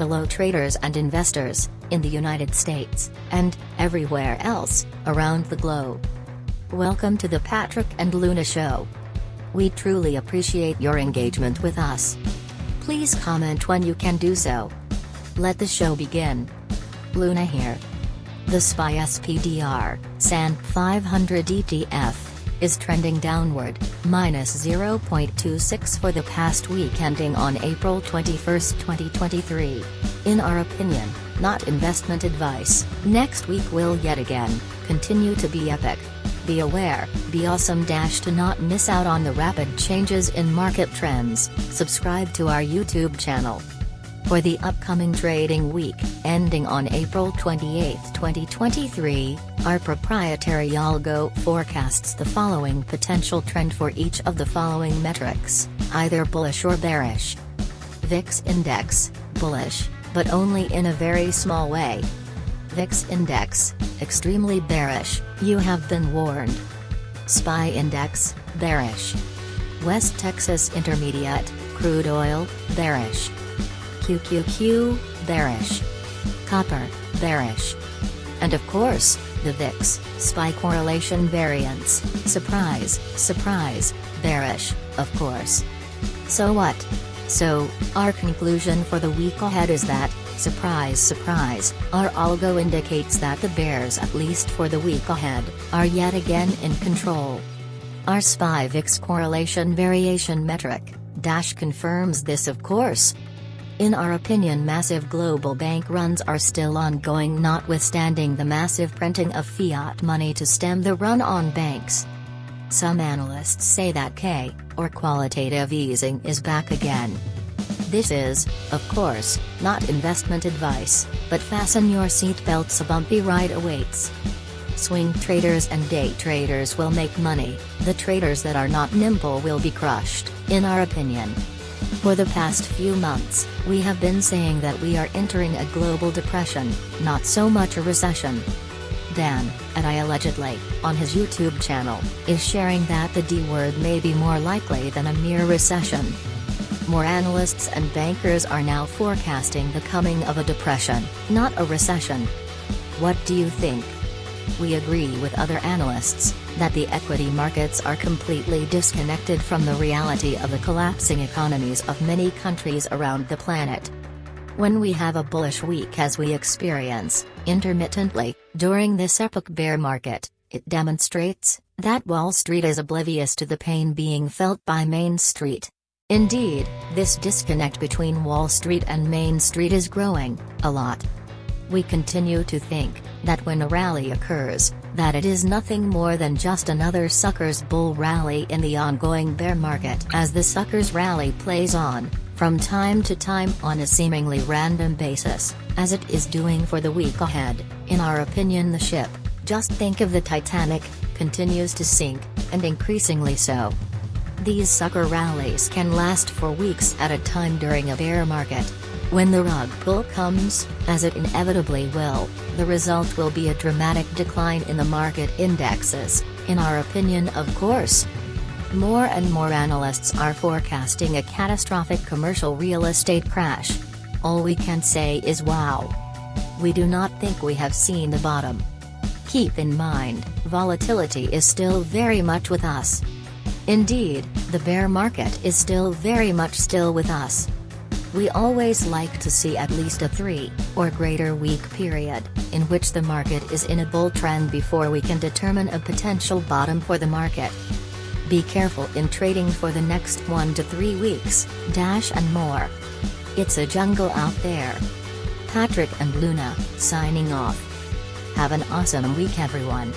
Hello traders and investors, in the United States, and, everywhere else, around the globe. Welcome to the Patrick and Luna Show. We truly appreciate your engagement with us. Please comment when you can do so. Let the show begin. Luna here. The SPY SPDR, S&P 500 ETF is trending downward, minus 0.26 for the past week ending on April 21, 2023. In our opinion, not investment advice, next week will yet again, continue to be epic. Be aware, be awesome dash to not miss out on the rapid changes in market trends, subscribe to our YouTube channel. For the upcoming trading week, ending on April 28, 2023, our proprietary algo forecasts the following potential trend for each of the following metrics, either bullish or bearish. VIX Index, bullish, but only in a very small way. VIX Index, extremely bearish, you have been warned. SPY Index, bearish. West Texas Intermediate, crude oil, bearish. QQQ, bearish. Copper, bearish. And of course, the VIX, SPY correlation variance, surprise, surprise, bearish, of course. So what? So, our conclusion for the week ahead is that, surprise surprise, our algo indicates that the bears at least for the week ahead, are yet again in control. Our SPY VIX correlation variation metric, dash confirms this of course, in our opinion massive global bank runs are still ongoing notwithstanding the massive printing of fiat money to stem the run on banks. Some analysts say that K, or quantitative easing is back again. This is, of course, not investment advice, but fasten your seatbelts a bumpy ride awaits. Swing traders and day traders will make money, the traders that are not nimble will be crushed, in our opinion. For the past few months, we have been saying that we are entering a global depression, not so much a recession. Dan, and I allegedly, on his YouTube channel, is sharing that the D word may be more likely than a mere recession. More analysts and bankers are now forecasting the coming of a depression, not a recession. What do you think? We agree with other analysts, that the equity markets are completely disconnected from the reality of the collapsing economies of many countries around the planet. When we have a bullish week as we experience, intermittently, during this epic bear market, it demonstrates that Wall Street is oblivious to the pain being felt by Main Street. Indeed, this disconnect between Wall Street and Main Street is growing, a lot. We continue to think, that when a rally occurs, that it is nothing more than just another suckers bull rally in the ongoing bear market as the suckers rally plays on, from time to time on a seemingly random basis, as it is doing for the week ahead, in our opinion the ship, just think of the Titanic, continues to sink, and increasingly so. These sucker rallies can last for weeks at a time during a bear market, when the rug pull comes, as it inevitably will, the result will be a dramatic decline in the market indexes, in our opinion of course. More and more analysts are forecasting a catastrophic commercial real estate crash. All we can say is wow. We do not think we have seen the bottom. Keep in mind, volatility is still very much with us. Indeed, the bear market is still very much still with us. We always like to see at least a 3, or greater week period, in which the market is in a bull trend before we can determine a potential bottom for the market. Be careful in trading for the next 1 to 3 weeks, dash and more. It's a jungle out there. Patrick and Luna, signing off. Have an awesome week everyone.